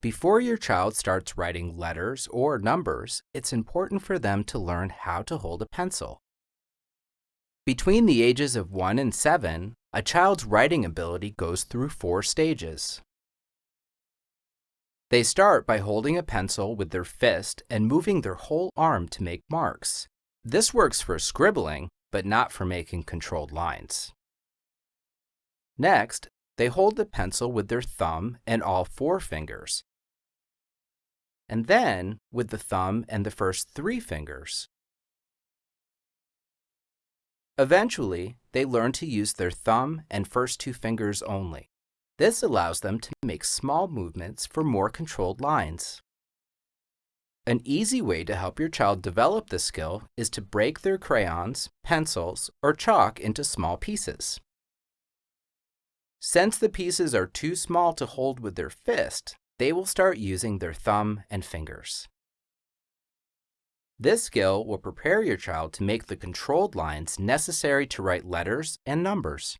Before your child starts writing letters or numbers, it's important for them to learn how to hold a pencil. Between the ages of 1 and 7, a child's writing ability goes through four stages. They start by holding a pencil with their fist and moving their whole arm to make marks. This works for scribbling, but not for making controlled lines. Next, they hold the pencil with their thumb and all four fingers, and then with the thumb and the first three fingers. Eventually, they learn to use their thumb and first two fingers only. This allows them to make small movements for more controlled lines. An easy way to help your child develop this skill is to break their crayons, pencils, or chalk into small pieces. Since the pieces are too small to hold with their fist, they will start using their thumb and fingers. This skill will prepare your child to make the controlled lines necessary to write letters and numbers.